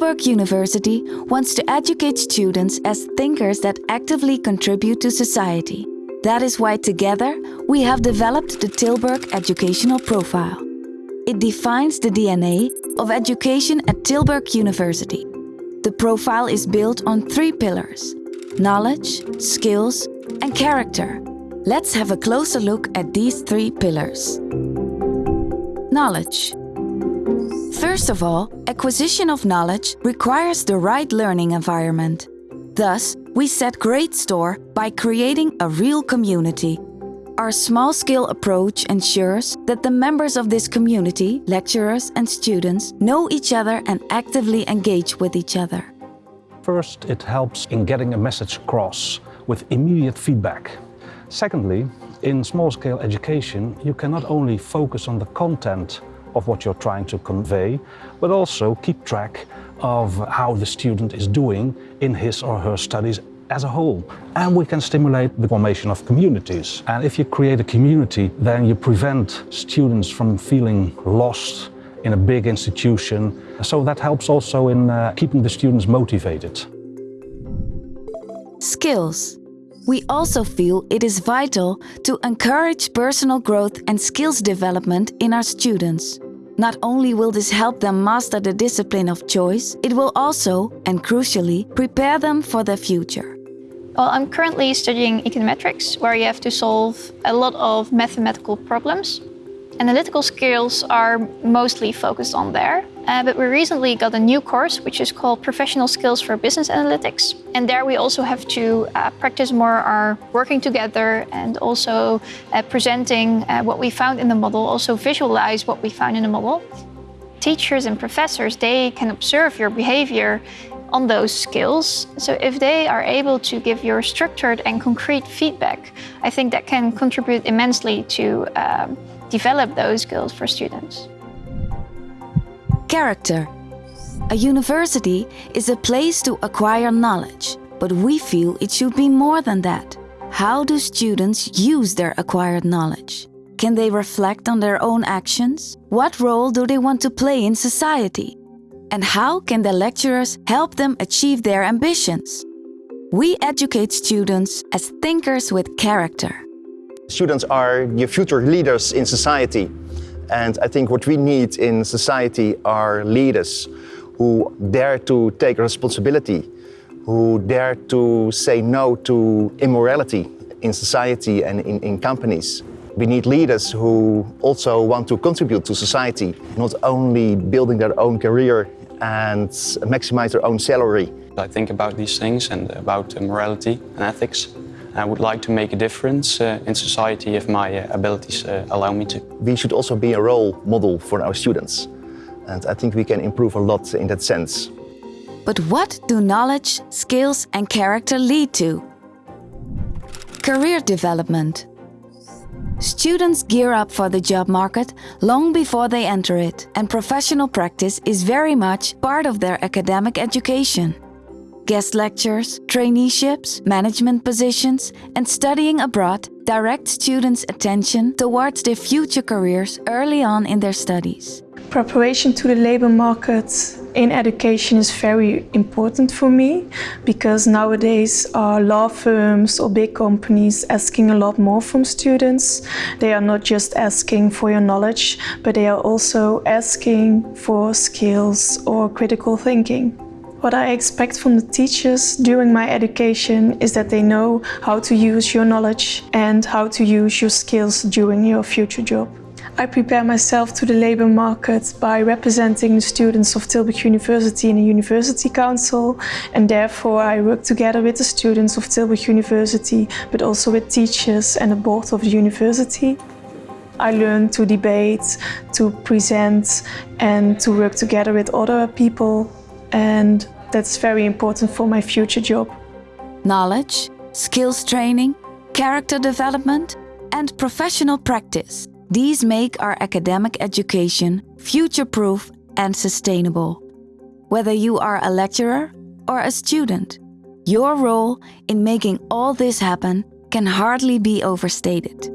Tilburg University wants to educate students as thinkers that actively contribute to society. That is why together we have developed the Tilburg Educational Profile. It defines the DNA of education at Tilburg University. The profile is built on three pillars knowledge, skills, and character. Let's have a closer look at these three pillars. Knowledge. First of all, acquisition of knowledge requires the right learning environment. Thus, we set great store by creating a real community. Our small-scale approach ensures that the members of this community, lecturers and students, know each other and actively engage with each other. First, it helps in getting a message across with immediate feedback. Secondly, in small-scale education, you can not only focus on the content of what you're trying to convey, but also keep track of how the student is doing in his or her studies as a whole. And we can stimulate the formation of communities. And if you create a community, then you prevent students from feeling lost in a big institution. So that helps also in uh, keeping the students motivated. Skills. We also feel it is vital to encourage personal growth and skills development in our students. Not only will this help them master the discipline of choice, it will also, and crucially, prepare them for their future. Well, I'm currently studying econometrics, where you have to solve a lot of mathematical problems. Analytical skills are mostly focused on there. Uh, but we recently got a new course, which is called Professional Skills for Business Analytics. And there we also have to uh, practice more our working together and also uh, presenting uh, what we found in the model, also visualize what we found in the model. Teachers and professors, they can observe your behavior on those skills. So if they are able to give you structured and concrete feedback, I think that can contribute immensely to um, develop those skills for students. Character. A university is a place to acquire knowledge, but we feel it should be more than that. How do students use their acquired knowledge? Can they reflect on their own actions? What role do they want to play in society? And how can the lecturers help them achieve their ambitions? We educate students as thinkers with character. Students are your future leaders in society. And I think what we need in society are leaders who dare to take responsibility, who dare to say no to immorality in society and in, in companies. We need leaders who also want to contribute to society, not only building their own career and maximize their own salary. I think about these things and about morality and ethics. I would like to make a difference uh, in society if my uh, abilities uh, allow me to. We should also be a role model for our students. And I think we can improve a lot in that sense. But what do knowledge, skills and character lead to? Career development. Students gear up for the job market long before they enter it, and professional practice is very much part of their academic education guest lectures, traineeships, management positions, and studying abroad direct students' attention towards their future careers early on in their studies. Preparation to the labor market in education is very important for me because nowadays are law firms or big companies asking a lot more from students. They are not just asking for your knowledge, but they are also asking for skills or critical thinking. What I expect from the teachers during my education is that they know how to use your knowledge and how to use your skills during your future job. I prepare myself to the labour market by representing the students of Tilburg University in the University Council and therefore I work together with the students of Tilburg University but also with teachers and the board of the university. I learn to debate, to present and to work together with other people and that's very important for my future job. Knowledge, skills training, character development and professional practice. These make our academic education future-proof and sustainable. Whether you are a lecturer or a student, your role in making all this happen can hardly be overstated.